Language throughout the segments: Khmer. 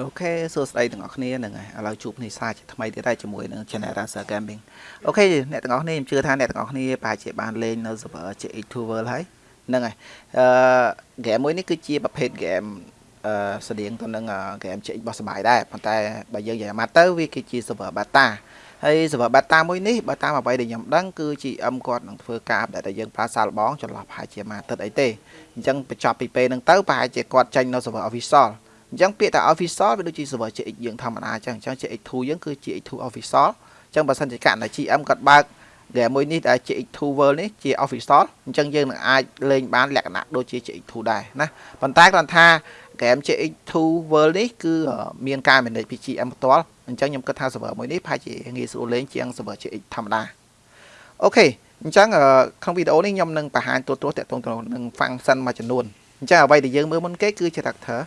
OK សួស្តីទាំងអស់គ្នាហ្នឹងហើយឥឡូវជួបគ្នាសាជាថ្មីទៀតហើយជាមួយនឹង Channel Racer Gaming OK អ្នកទាំងអស់គ្នាខ្ញុំជឿថាអ្នកទាំងអស់គ្នាប្រហែលជាបានលេងនៅ server JX2 World ហើយហ្នឹងហើយអឺ game មួយនេះគឺជាប្រភេទ game អឺស្តៀងទៅនឹង game JX របស់សបាយដែរប៉ុន្តែបើយើងនិយាយមកទៅវាគឺជា server beta ហើយ server beta មួយនេះបើតាមអ្វីដែលខ្ញុំដឹងគឺ GM គាត់នឹងធ្វើការដែលតែយើងប្រើសាកល្បងចន្លោះប្រហែលជាមួយអាទិត្យអីទេអញ្ចឹងបញ្ចប់ពីពេលហ្នឹងទៅប្រហែលជាគាត់ចេញនៅ server official អញ្ចឹងពាក្យថា official វាដូចជា server CX យើងធម្មតាអញ្ចឹងអញ្ចឹង CX2 យើងគឺ CX2 official អញ្ចឹងបើសិនជាករណី GM គាត់បើក game មួយនេះដែល CX2 World នេះជា official អញ្ចឹងយើងនឹងអាចលេងបានលក្ខណៈដូចជា CX2 ដែរណាប៉ុន្តែគ្រាន់ថា game CX2 World នេះគឺមានការ manage ពី GM ផ្ទាល់អញ្ចឹងខ្ញុំគិតថា server មួយនេះប្រហែលជាងាយស្រួលលេងជាង server CX ធម្មតាOK អញ្ចឹងក្នុងវីដេអូនេះខ្ញុំនឹងបង្ហាញទូទៅតាក់ទងទៅនឹង function មួយចំនួនអញ្ចឹងអ្វីដែលយើងមើលមុនគេគឺ character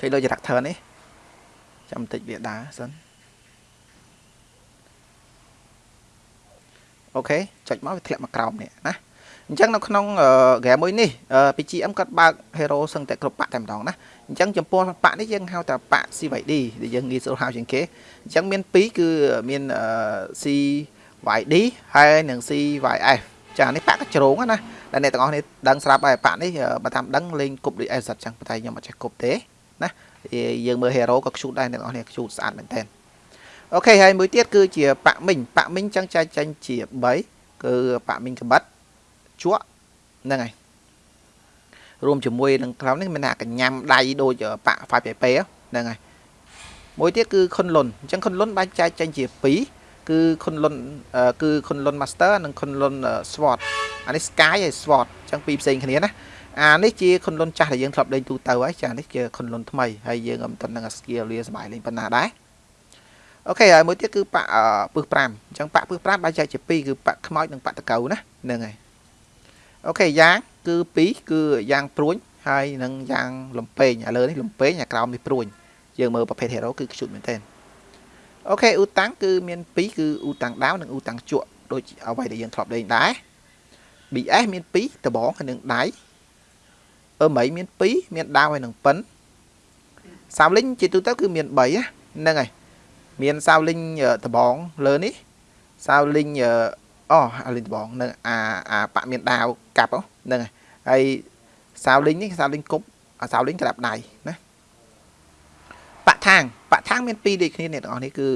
ចុចលើ character នេះចាំបន្តិចវាដើរសិន OK ចុចមកវាធ្លាក់មកក្រោមនេះណាអញ្ចឹងនៅក្នុងហ្គេមមួយនេះ GM គាត់បើក hero សឹងតែគ្រប់បាក់តែម្ដងណាអញ្ចឹងចំពោះបាក់នេះយើងហៅថាបាក់ CYD ដែលយើងងាយស្រួលហៅជាងគេអញ្ចឹងមាន2គឺមាន CYD ហើយនិង CYF ចានេះបាក់កជ្រងណាដែលអ្នកទាំងអស់នេះដឹងស្រាប់ហើយបាក់នេះបើតាមដឹងលេងគប់ដូចអេសិតចឹងប៉ុន្តែខ្ញុំអត់ចេះគប់ទេ ណាយើងមើល hero ក៏ខ្ជូតដែរអ្នកទាំងអស់នេះខ្ជូតស្អាតមែនតើអូខេហើយមួយទៀតគឺជាប៉ាក់មីងប៉ាក់មីងចឹងចែកចេញជា3គឺប៉ាក់មីងកបិតជក់ហ្នឹងហើយរួមជាមួយនឹងក្រោមនេះមានថាកញ្ញាំដៃដូចប៉ាក់ 5PP ហ្នឹងហើយមួយទៀតគឺខុនលុនអញ្ចឹងខុនលុនបែងចែកចេញជា2គឺខុនលុនគឺខុនលុន Master និងខុនលុន SWOT អានេះ Sky ហើយ SWOT អញ្ចឹងពីរផ្សេងគ្នាណា អានេះជាខុនលុនចាស់ដែលយើងធ្លាប់លេងទូទៅហើយចានេះជាខុនលុនថ្មីហើយយើងមិនទាន់នឹង skill លាសบายលេងប៉ុណ្ណាដែរអូខេហើយមួយទៀតគឺប៉ាក់ពឹស5អញ្ចឹងប៉ាក់ពឹស5បែងចែកជា2គឺប៉ាក់ខ្មោចនិងប៉ាក់តកៅណាហ្នឹងហើយអូខេយ៉ាងគឺ2គឺយ៉ាងព្រួញហើយនឹងយ៉ាងលំពេងឥឡូវនេះលំពេងអាក្រោមនេះព្រួញយើងមើលប្រភេទ hero គឺខ្ជុតមែនទែនអូខេអ៊ូតាំងគឺមាន2គឺអ៊ូតាំងដាវនិងអ៊ូតាំងជក់ដូចអ្វីដែលយើងធ្លាប់លេងដែរ BS មាន2ដបងហើយនឹងដៃ អឺមីមាន2មានដាវហើយនឹងប៉ិនសាវលីងជាទូទៅគឺមាន3ហ្នឹងហើយមានសាវលីងដបងលើនេះសាវលីងអូអាលីងដបងនឹងអាអាប៉មានដាវកាប់ហ្នឹងហើយហើយសាវលីងនេះសាវលីងគប់អាសាវលីងក្រាប់ដៃណាប៉ថាងប៉ថាងមាន2ដូចគ្នាអ្នកទាំងអស់នេះគឺ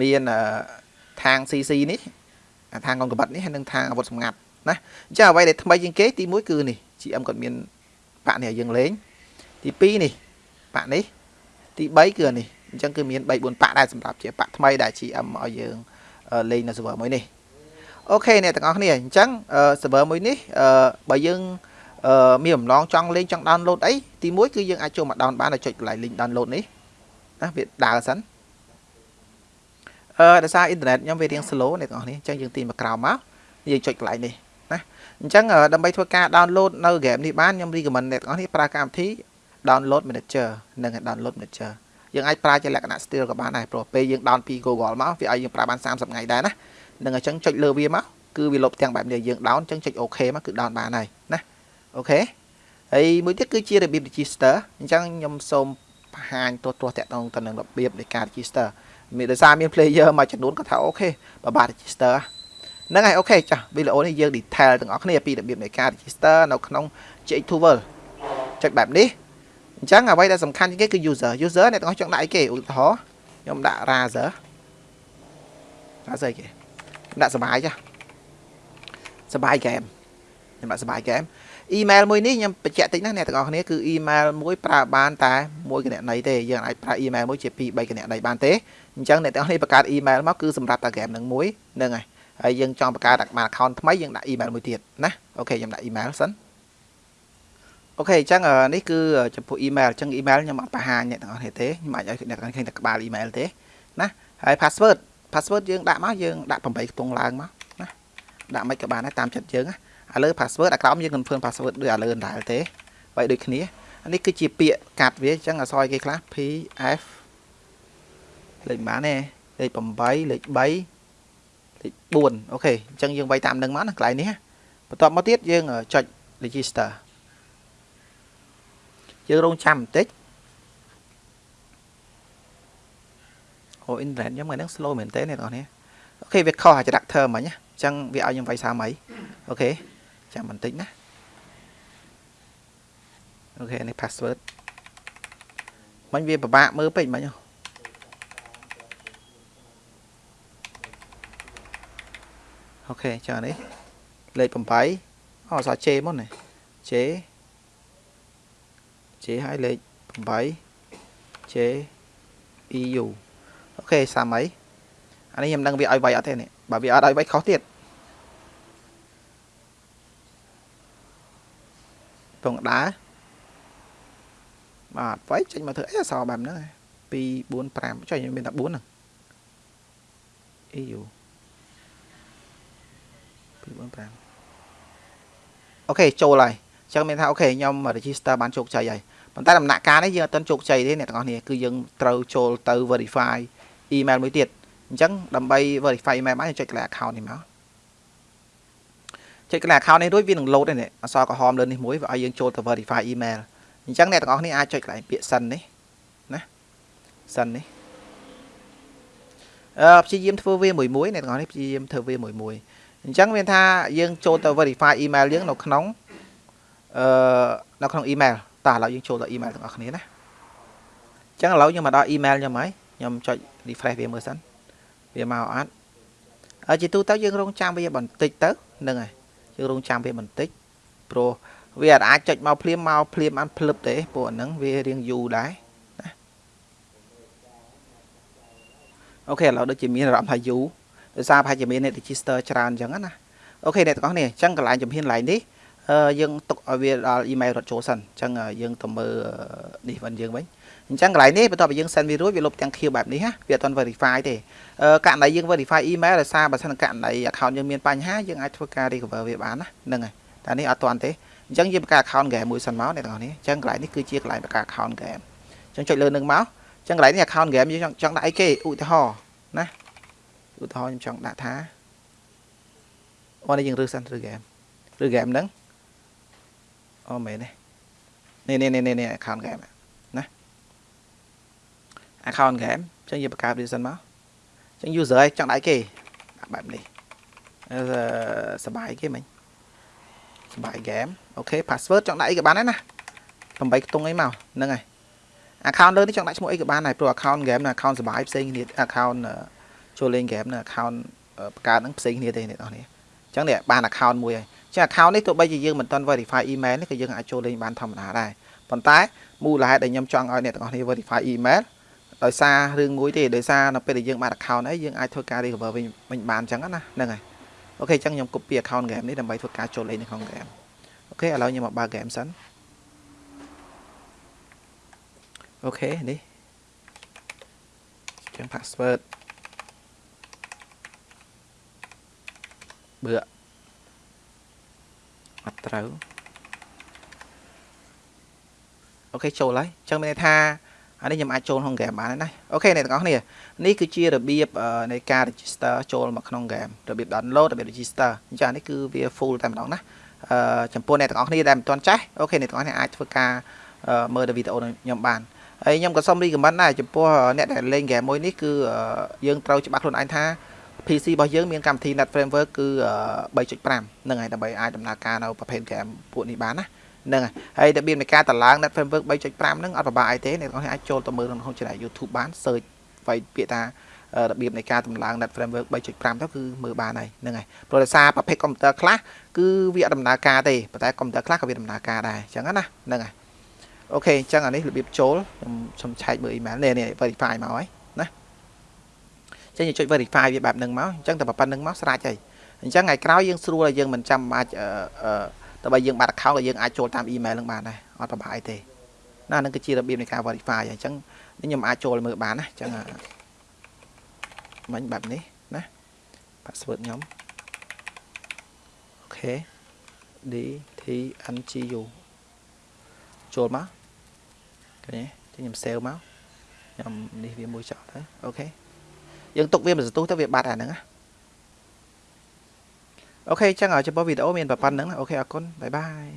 មានថាង CC នេះអាថាងកងកបិតនេះហើយនឹងថាងអាវុធសម្ងាត់ណាអញ្ចឹងអ្វីដែលថ្មីជាងគេទី1គឺនេះ GM គាត់មាន ប៉ាក់នេះឲ្យយើងលេង ទី2នេះប៉ាក់នេះទី3គឺនេះអញ្ចឹងគឺមាន3 4ប៉ាក់ដែរសម្រាប់ជាប៉ាក់ថ្មីដែល GM ឲ្យយើងលេងនៅ server មួយនេះអូខេអ្នកទាំងអស់គ្នាអញ្ចឹង server មួយនេះបើយើងមានបំណងចង់លេងចង់ download អីទី1គឺយើងអាចចូលមក down បានដោយចុចកន្លែង link download នេះណាវាដើរសិនអឺដោយសារអ៊ីនធឺណិតខ្ញុំវារៀង slow អ្នកទាំងអស់នេះអញ្ចឹងយើងទីមកក្រោមមកយើងចុចកន្លែងនេះណា អញ្ចឹងដើម្បីធ្វើការ download នៅ game នេះបានខ្ញុំ recommend អ្នកទាំងអស់នេះប្រើកម្មវិធី download manager និង download manager យើងអាចប្រើជាលក្ខណៈ trial ក៏បានដែរព្រោះពេលយើង down ពី Google មកវាឲ្យយើងប្រើបាន30ថ្ងៃដែរណានឹងអញ្ចឹងចុចលើវាមកគឺវាលោតផ្ទាំងបែបនេះយើង down អញ្ចឹងចុច OK មកគឺ down បានហើយណា OK ហើយមួយទៀតគឺជារបៀប register អញ្ចឹងខ្ញុំសូមបង្ហាញទោះទោះតាក់ទងទៅនឹងរបៀបនៃការ register មានដោយសារមាន player មួយចំនួនគាត់ថា OK បើបាទ register ហ្នឹងហើយ OK ចាស់វីដេអូនេះយើង detail ទាំងអស់គ្នាពីរបៀបនៃការ register នៅក្នុង GX2 World ចុចបែបនេះអញ្ចឹងអ្វីដែលសំខាន់ជាងគេគឺ user user អ្នកទាំងអស់ចង់ដាក់អីគេឧទាហរណ៍ខ្ញុំដាក់ razer razer គេដាក់សបាយចាសបាយហ្គេមខ្ញុំដាក់សបាយហ្គេម email មួយនេះខ្ញុំបញ្ជាក់តិចណាអ្នកទាំងអស់គ្នាគឺ email មួយប្រើបានតែមួយគណនីទេយើងអាចប្រើ email មួយជា2 3គណនីបានទេអញ្ចឹងអ្នកទាំងអស់គ្នាបង្កើត email មកគឺសម្រាប់តែហ្គេមនឹងមួយហ្នឹងហើយ ហើយយើងចង់បង្កើតបាន account ថ្មីយើងដាក់ email មួយទៀតណាអូខេខ្ញុំដាក់ email សិនអូខេអញ្ចឹងនេះគឺចំពោះ email អញ្ចឹង email ខ្ញុំអត់បង្ហាញអ្នកទាំងអស់គ្នាទេខ្ញុំអាចឲ្យអ្នកទាំងអស់គ្នាឃើញតែក្បាល email ទេណាហើយ password password យើងដាក់មកយើងដាក់8ខ្ទង់ឡើងមកណាដាក់មិនក៏បានដែរតាមចិត្តយើងណាឥឡូវ password អាក្រោមយើង confirm password ដូចឥឡូវដែរទេបើដូចគ្នានេះគឺជាពាក្យកាត់វាអញ្ចឹងអសយគេខ្លះ PF លេខប៉ុន្មានទេលេខ8លេខ3លេខ 4 OK អញ្ចឹងយើងវាយតាមនឹងមកណាកន្លែងនេះបន្ទាប់មកទៀតយើងចុច register យើងរងចាំបន្តិចអូ internet ខ្ញុំថ្ងៃហ្នឹង slow មែនទេអ្នកនរនេះ OK វាខុសអា captcha មិញអញ្ចឹងវាឲ្យខ្ញុំវាយសារអី OK ចាំបន្តិចណា OK នេះ password មិញវាពិបាកមើលពេកមិញអូ ខេចានេះលេខ8អូអសាជេមុននេះជេជេឲ្យលេខ8ជេ EU អូខេ30អីអានេះខ្ញុំដឹងវាឲ្យវាយអត់ទេនេះបើវាអត់ឲ្យវាយខុសទៀតពងដើរបាទវាយចេញមកធ្វើអីអសបែបហ្នឹង2 4 5ចុះខ្ញុំមានតែ4ហ្នឹង EU 2 4 5អូខេចូលហើយអញ្ចឹងមានថាអូខេខ្ញុំ register បានជោគជ័យហើយប៉ុន្តែដំណាក់កាលនេះយើងអត់ទាន់ជោគជ័យទេអ្នកទាំងអស់គ្នាគឺយើងត្រូវចូលទៅ verify email មួយទៀតអញ្ចឹងដើម្បី verify email បានចុចកន្លែង account នេះមកចុចកន្លែង account នេះរួចវានឹង load នេះអក្សរក្រហមលើនេះមួយវាឲ្យយើងចូលទៅ verify email អញ្ចឹងអ្នកទាំងអស់គ្នាអាចចុចកន្លែងពាក្យ send នេះណា send នេះអឺព្យាយាមធ្វើវាមួយមួយអ្នកទាំងអស់នេះព្យាយាមធ្វើវាមួយមួយ អញ្ចឹងមានថាយើងចូលទៅ verify email យើងនៅក្នុងអឺនៅក្នុង email តើឥឡូវយើងចូលដល់ email ទាំងអស់គ្នាណាអញ្ចឹងឥឡូវខ្ញុំមកដល់ email ខ្ញុំហើយខ្ញុំចុច refresh វាមើលសិនវាមកអត់ហើយជាទូទៅយើងរងចាំវាបន្តិចទៅហ្នឹងហើយយើងរងចាំវាបន្តិចព្រោះវាអាចចុចមកភ្លាមមកភ្លាមបានភ្លឹបទេពួកហ្នឹងវារៀងយូរដែរណាអូខេឥឡូវដូចជាមានអារម្មណ៍ថាយូរ ដោយសារប្រហែលជាមានអ្នក register ច្រើនអញ្ចឹងណាអូខេអ្នកទាំងអស់គ្នាអញ្ចឹងកន្លែងជំហានកន្លែងនេះយើងទុកឲ្យវាដល់ email រត់ចូលសិនអញ្ចឹងយើងទៅមើលនេះវិញយើងវិញអញ្ចឹងកន្លែងនេះបន្ទាប់ពីយើង send វារួចវាលុបទាំង queue បែបនេះណាវាអត់ទាន់ verify ទេករណីយើង verify email ដោយសារបើសិនករណី account យើងមានបញ្ហាយើងអាចធ្វើការ recover វាបានណាហ្នឹងហើយតែនេះអត់ទាន់ទេអញ្ចឹងយើងបង្កើត account game មួយសិនមកអ្នកទាំងអស់នេះអញ្ចឹងកន្លែងនេះគឺជាកន្លែងបង្កើត account game អញ្ចឹងចុចលើនឹងមកអញ្ចឹងកន្លែងនេះ account game យើងចង់ដាក់អីគេឧទាហរណ៍ណា ឧទាហរណ៍ខ្ញុំចង់ដាក់ថាអូនេះយើងរើសសិនឬ game ឬ game ហ្នឹងអូមែនទេនេះនេះនេះនេះ account game ណា account game អញ្ចឹងយើងបង្កើត reason មកអញ្ចឹង user ឲ្យចង់ដាក់គេបែបនេះសបាយគេមិញសបាយ game អូខេ password ចង់ដាក់អីក៏បានដែរណា8ខ្ទង់អីមកហ្នឹងហើយ account លើនេះចង់ដាក់ឈ្មោះអីក៏បានដែរព្រោះ account game និង account សបាយផ្សេងគ្នា account ចូលលេង game និង account បង្កើតហ្នឹងផ្សេងគ្នាទេអ្នកនរនេះអញ្ចឹងនេះបាន account មួយហើយចឹង account នេះទោះបីជាយើងមិនទាន់ verify email នេះក៏យើងអាចចូលលេងបានធម្មតាដែរប៉ុន្តែមូលហេតុដែលខ្ញុំចង់ឲ្យអ្នកទាំងអស់គ្នា verify email ដោយសាររឿងមួយទេដោយសារនៅពេលដែលយើងបាន account ហើយយើងអាចធ្វើការ recover វិញវិញបានអញ្ចឹងណាហ្នឹងហើយ OK អញ្ចឹងខ្ញុំ copy account game នេះដើម្បីធ្វើការចូលលេងនៅក្នុង game OK ឥឡូវខ្ញុំមកបើក game សិន OK នេះចឹង password បើអត់ត្រូវ OK ចូលហើយអញ្ចឹងមានន័យថាអានេះខ្ញុំអាចចូលក្នុង game បានហើយណា OK អ្នកទាំងអស់គ្នានេះគឺជារបៀបនៃការ register ចូលមកក្នុង game របៀប download របៀប register អញ្ចឹងនេះគឺវា full តែម្ដងណាអឺចំពោះអ្នកទាំងអស់គ្នាដែលមិនទាន់ចេះ OK អ្នកទាំងអស់គ្នាអាចធ្វើការមើលវីដេអូខ្ញុំបានហើយខ្ញុំក៏សូម recommend ដែរចំពោះអ្នកដែលលេង game មួយនេះគឺយើងត្រូវច្បាស់ខ្លួនឯងថា PC របស់យើងមានកម្មវិធី Net Framework គឺ3.5ហ្នឹងហើយដើម្បីអាចដំណើរការនៅប្រភេទ game ពួកនេះបានណាហ្នឹងហើយរបៀបនៃការតម្លើង Net Framework 3.5ហ្នឹងអត់ពិបាកអីទេអ្នកនរអាចចូលទៅមើលក្នុង channel YouTube បាន search វាយពាក្យថារបៀបនៃការតម្លើង Net Framework 3.5ទៅគឺមើលបានហើយហ្នឹងហើយព្រោះដោយសារប្រភេទកុំព្យូទ័រខ្លះគឺវាអត់ដំណើរការទេប៉ុន្តែកុំព្យូទ័រខ្លះក៏វាដំណើរការដែរអញ្ចឹងណាហ្នឹងហើយអូខេអញ្ចឹងអានេះរបៀបចូលខ្ញុំសុំឆែកមើល email នេះនេះ verify មកហើយ ចឹងយើងចុច verify វាបែបហ្នឹងមកអញ្ចឹងតែប៉ុណ្្នឹងមកស្រេចហើយអញ្ចឹងថ្ងៃក្រោយយើងស្រួលឲ្យយើងមិនចាំបាច់តែបើយើងបាត់ account ក៏យើងអាចចូលតាម email ហ្នឹងបានដែរអត់ប្រហែលទេណានឹងគឺជារបៀបនៃការ verify អញ្ចឹងខ្ញុំអាចចូលមើលបានណាអញ្ចឹងមិញបែបនេះណា password ខ្ញុំ OK D T N G U ចូលមកឃើញទេខ្ញុំ save មកខ្ញុំនេះវាមួយចោលទៅ OK យើងទុកវាមិនសន្ទុះទៅវាបាត់អាហ្នឹងណា OK អញ្ចឹងចំពោះវីដេអូមានប៉ុណ្ណឹង OK អរគុណ bye bye